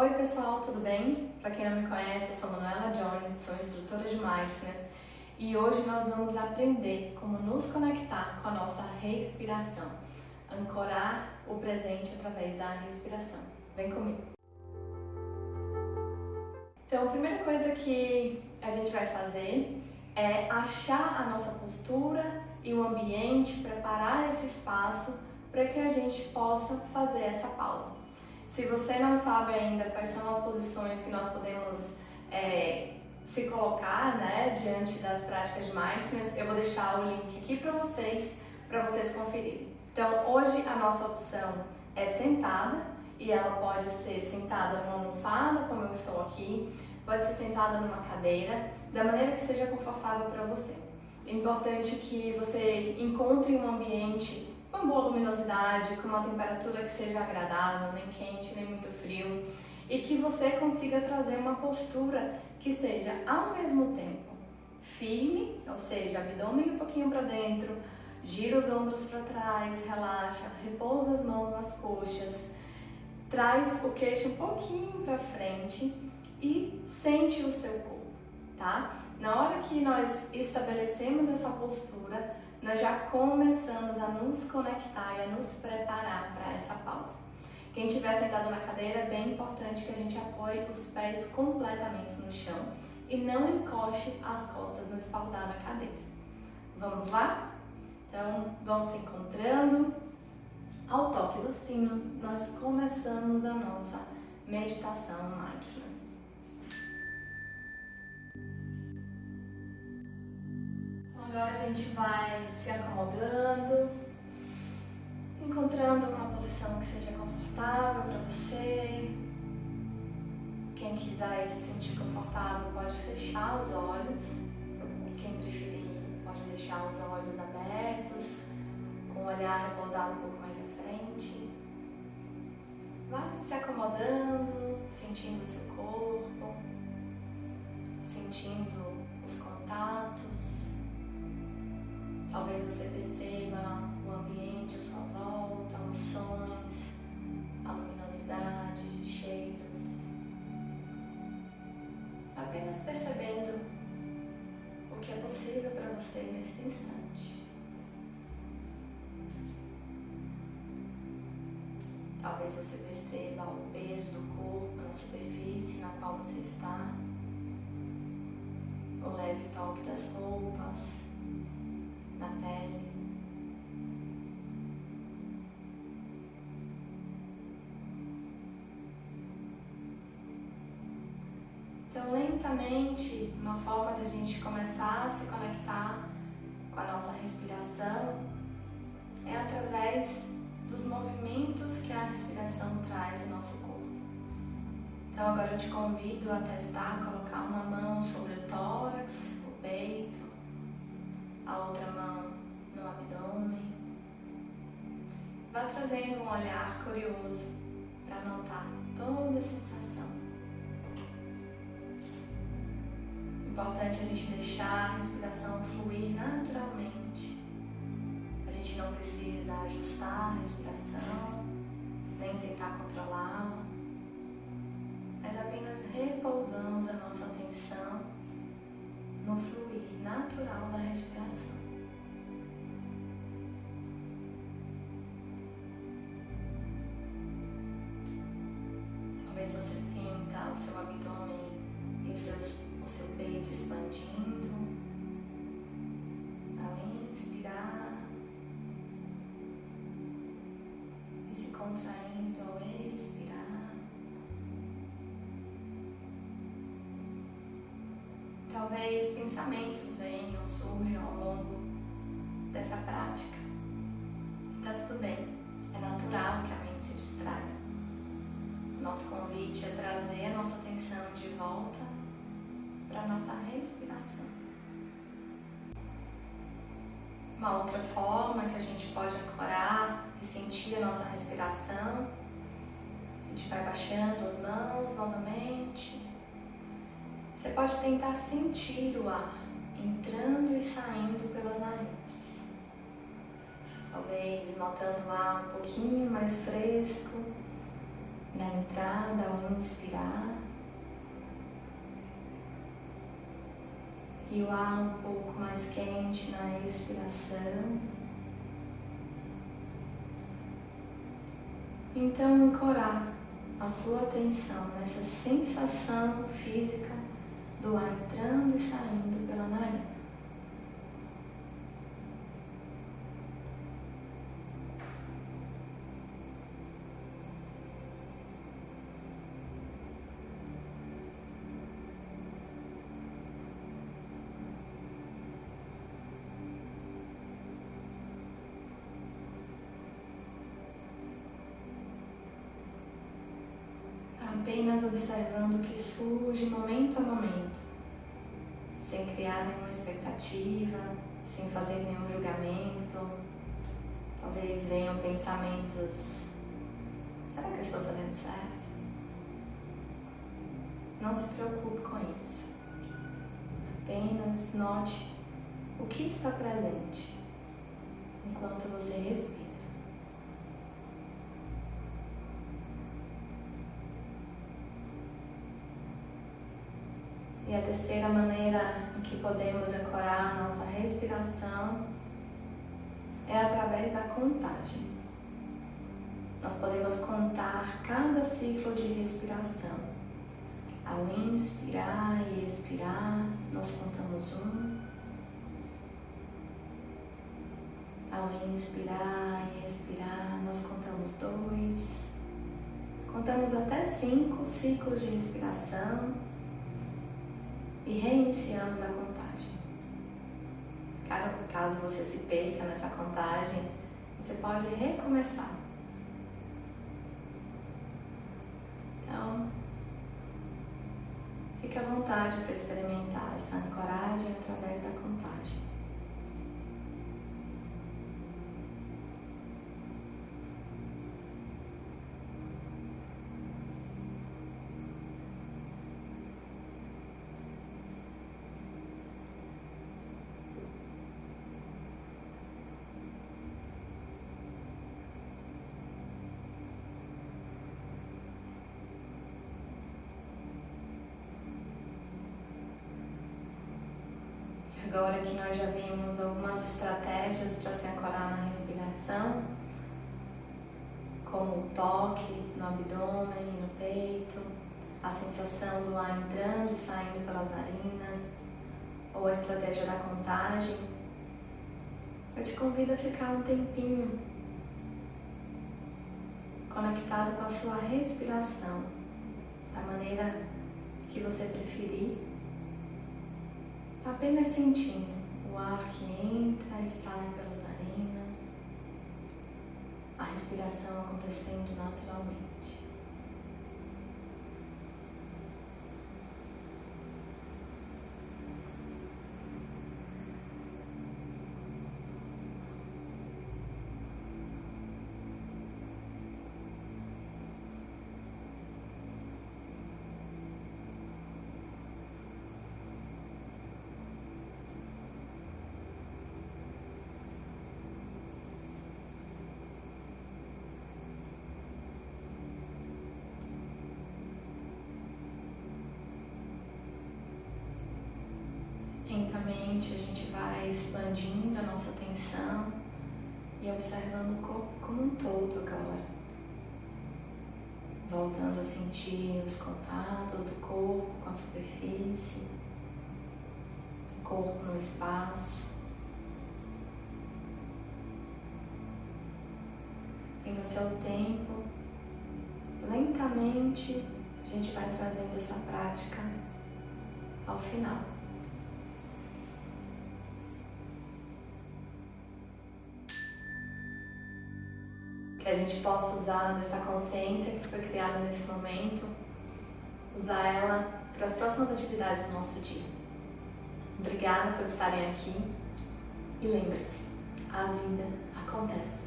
Oi pessoal, tudo bem? Para quem não me conhece, eu sou Manuela Jones, sou instrutora de Mindfulness e hoje nós vamos aprender como nos conectar com a nossa respiração, ancorar o presente através da respiração. Vem comigo! Então, a primeira coisa que a gente vai fazer é achar a nossa postura e o ambiente, preparar esse espaço para que a gente possa fazer essa pausa. Se você não sabe ainda quais são as posições que nós podemos é, se colocar né, diante das práticas de Mindfulness, eu vou deixar o link aqui para vocês, para vocês conferirem. Então, hoje a nossa opção é sentada e ela pode ser sentada numa almofada, como eu estou aqui, pode ser sentada numa cadeira, da maneira que seja confortável para você. É importante que você encontre um ambiente uma boa luminosidade, com uma temperatura que seja agradável, nem quente, nem muito frio, e que você consiga trazer uma postura que seja ao mesmo tempo firme, ou seja, abdômen um pouquinho para dentro, gira os ombros para trás, relaxa, repousa as mãos nas coxas, traz o queixo um pouquinho para frente e sente o seu corpo, tá? Na hora que nós estabelecemos essa postura, nós já começamos a nos conectar e a nos preparar para essa pausa. Quem estiver sentado na cadeira, é bem importante que a gente apoie os pés completamente no chão e não encoste as costas no espaldar da cadeira. Vamos lá? Então, vamos se encontrando. Ao toque do sino, nós começamos a nossa meditação mindfulness. Agora a gente vai se acomodando, encontrando uma posição que seja confortável para você. Quem quiser se sentir confortável pode fechar os olhos. Quem preferir pode deixar os olhos abertos, com o olhar repousado um pouco mais à frente. Vai se acomodando, sentindo o seu corpo, sentindo os contatos. Talvez você perceba o ambiente à sua volta, os sons, a luminosidade, cheiros. Apenas percebendo o que é possível para você nesse instante. Talvez você perceba o peso do corpo na superfície na qual você está, o leve toque das roupas na pele. Então, lentamente, uma forma de a gente começar a se conectar com a nossa respiração é através dos movimentos que a respiração traz em nosso corpo. Então, agora eu te convido a testar, colocar uma mão sobre o tórax, o peito, a outra mão abdômen. Vá trazendo um olhar curioso para notar toda a sensação. Importante a gente deixar a respiração fluir naturalmente. A gente não precisa ajustar a respiração, nem tentar controlá-la, mas apenas repousamos a nossa atenção no fluir natural da respiração. Sinta o seu abdômen e o seu, o seu peito expandindo ao inspirar e se contraindo ao expirar. Talvez pensamentos venham, surjam ao longo dessa prática. E tá tudo bem, é natural que a mente se distraia. Nosso convite é trazer a nossa atenção de volta para a nossa respiração. Uma outra forma que a gente pode ancorar e sentir a nossa respiração, a gente vai baixando as mãos novamente você pode tentar sentir o ar entrando e saindo pelas narinas. Talvez notando o ar um pouquinho mais fresco na entrada ao inspirar. E o ar um pouco mais quente na expiração. Então, ancorar a sua atenção nessa sensação física do ar entrando e saindo pela nariz. Apenas observando o que surge momento a momento, sem criar nenhuma expectativa, sem fazer nenhum julgamento. Talvez venham pensamentos: será que eu estou fazendo certo? Não se preocupe com isso. Apenas note o que está presente enquanto você respira. E a terceira maneira em que podemos ancorar a nossa respiração é através da contagem. Nós podemos contar cada ciclo de respiração. Ao inspirar e expirar, nós contamos um. Ao inspirar e expirar, nós contamos dois. Contamos até cinco ciclos de respiração e reiniciamos a contagem. Caso você se perca nessa contagem, você pode recomeçar. Então, fique à vontade para experimentar essa ancoragem através da contagem. Agora que nós já vimos algumas estratégias para se ancorar na respiração, como o toque no abdômen no peito, a sensação do ar entrando e saindo pelas narinas, ou a estratégia da contagem, eu te convido a ficar um tempinho conectado com a sua respiração, da maneira que você preferir apenas sentindo o ar que entra e sai pelas narinas, a respiração acontecendo naturalmente. Lentamente a gente vai expandindo a nossa atenção e observando o corpo como um todo agora. Voltando a sentir os contatos do corpo com a superfície, corpo no espaço. E no seu tempo, lentamente, a gente vai trazendo essa prática ao final. Que a gente possa usar dessa consciência que foi criada nesse momento, usar ela para as próximas atividades do nosso dia. Obrigada por estarem aqui e lembre-se, a vida acontece.